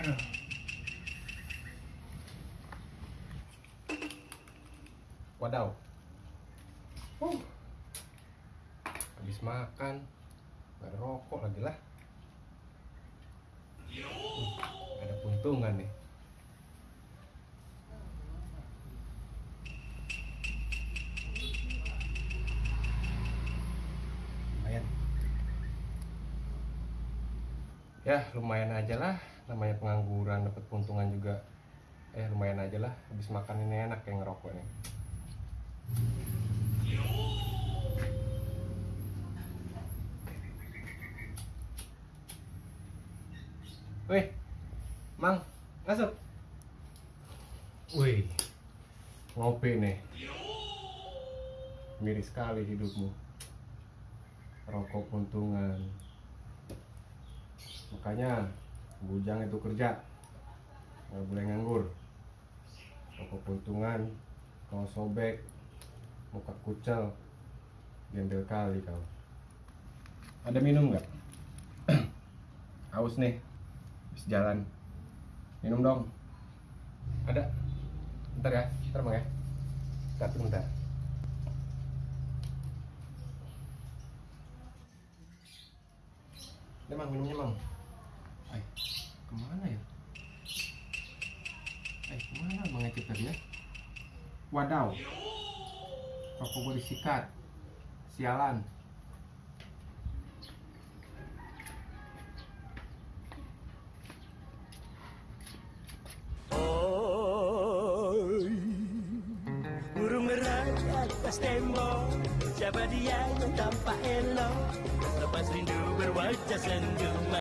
Aduh. Wadaw. Uh. Habis makan. Gak ada rokok lagi lah. Uh, ada puntungan nih. Ya lumayan aja lah. Namanya pengangguran dapat puntungan juga. Eh lumayan aja lah. Habis makan ini enak kayak ngerokok nih. Wih, Mang, masuk. Wih, ngopi nih. Miris sekali hidupmu. Rokok puntungan. Makanya, bujang itu kerja. Nggak boleh nganggur. Rokok puntungan, kau sobek, muka kucel, gembel kali kau. Ada minum nggak? Haus nih, habis jalan. Minum dong. Ada. Bentar ya, bentar bang ya. Bentar, bentar. Ini mang, minumnya mang. Ay, ke mana ya? Eh, ke mana bang Ecep tadi ya? Wadaw. Rokok gue disikat. Sialan. Atas tembok Siapa dia yang tampak elok Lepas rindu berwajah sendu